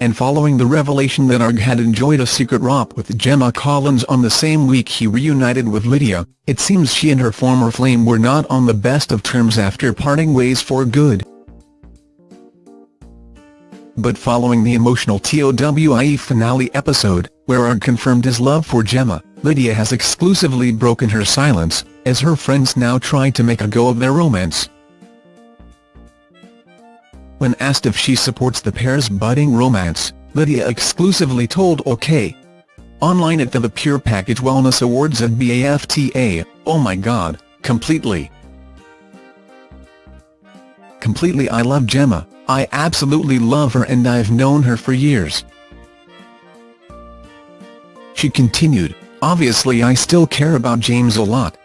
and following the revelation that Arg had enjoyed a secret romp with Gemma Collins on the same week he reunited with Lydia, it seems she and her former flame were not on the best of terms after parting ways for good. But following the emotional TOWIE finale episode, where Arg confirmed his love for Gemma, Lydia has exclusively broken her silence, as her friends now try to make a go of their romance. When asked if she supports the pair's budding romance, Lydia exclusively told OK! Online at the, the Pure Package Wellness Awards at BAFTA, oh my god, completely. Completely I love Gemma, I absolutely love her and I've known her for years. She continued, obviously I still care about James a lot.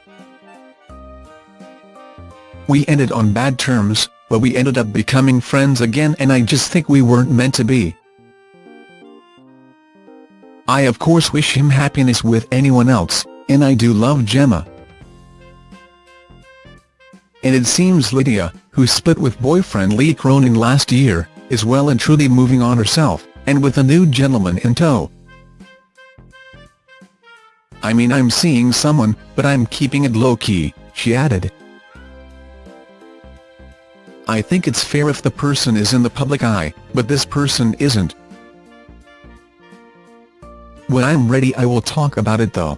We ended on bad terms, but we ended up becoming friends again and I just think we weren't meant to be. I of course wish him happiness with anyone else, and I do love Gemma. And it seems Lydia, who split with boyfriend Lee Cronin last year, is well and truly moving on herself, and with a new gentleman in tow. I mean I'm seeing someone, but I'm keeping it low-key, she added. I think it's fair if the person is in the public eye, but this person isn't. When I'm ready I will talk about it though.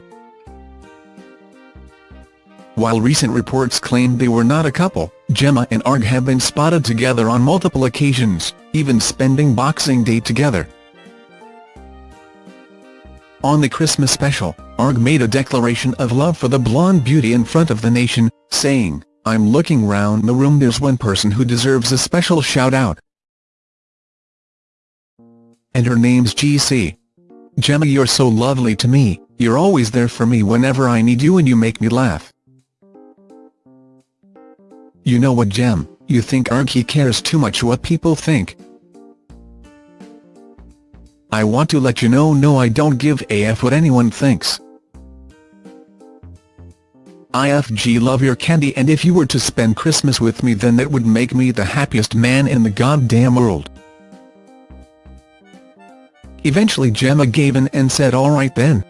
While recent reports claimed they were not a couple, Gemma and Arg have been spotted together on multiple occasions, even spending Boxing Day together. On the Christmas special, Arg made a declaration of love for the blonde beauty in front of the nation, saying, I'm looking round the room there's one person who deserves a special shout-out. And her name's GC. Gemma you're so lovely to me, you're always there for me whenever I need you and you make me laugh. You know what Gem, you think Archie cares too much what people think. I want to let you know no I don't give a f what anyone thinks. IFG love your candy and if you were to spend Christmas with me then that would make me the happiest man in the goddamn world. Eventually Gemma gave in and said alright then,